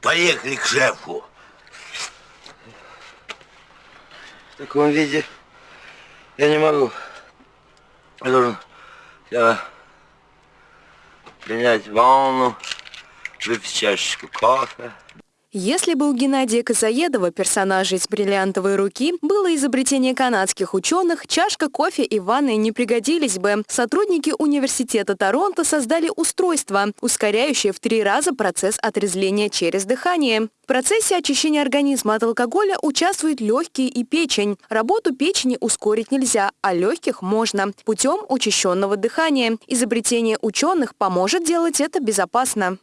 Поехали к шефу. В таком виде я не могу. Я должен я, принять ванну, выпить чашечку кофе. Если бы у Геннадия Косоедова, персонажа из «Бриллиантовой руки», было изобретение канадских ученых, чашка кофе и ванны не пригодились бы. Сотрудники университета Торонто создали устройство, ускоряющее в три раза процесс отрезвления через дыхание. В процессе очищения организма от алкоголя участвуют легкие и печень. Работу печени ускорить нельзя, а легких можно путем учащенного дыхания. Изобретение ученых поможет делать это безопасно.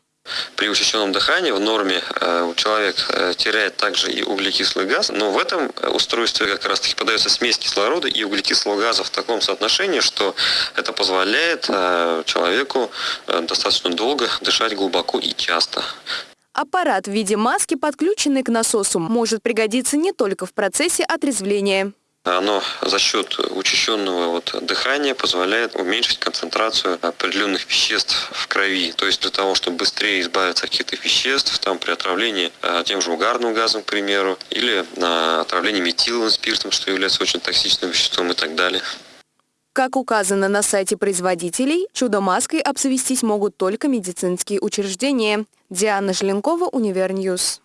При учащенном дыхании в норме э, человек э, теряет также и углекислый газ, но в этом устройстве как раз таки подается смесь кислорода и углекислого газа в таком соотношении, что это позволяет э, человеку достаточно долго дышать глубоко и часто. Аппарат в виде маски, подключенный к насосу, может пригодиться не только в процессе отрезвления. Оно за счет учащенного вот дыхания позволяет уменьшить концентрацию определенных веществ в крови. То есть для того, чтобы быстрее избавиться от каких-то веществ, там при отравлении а, тем же угарным газом, к примеру, или на отравлении метиловым спиртом, что является очень токсичным веществом и так далее. Как указано на сайте производителей, чудо-маской обзавестись могут только медицинские учреждения. Диана Желенкова, Univer News.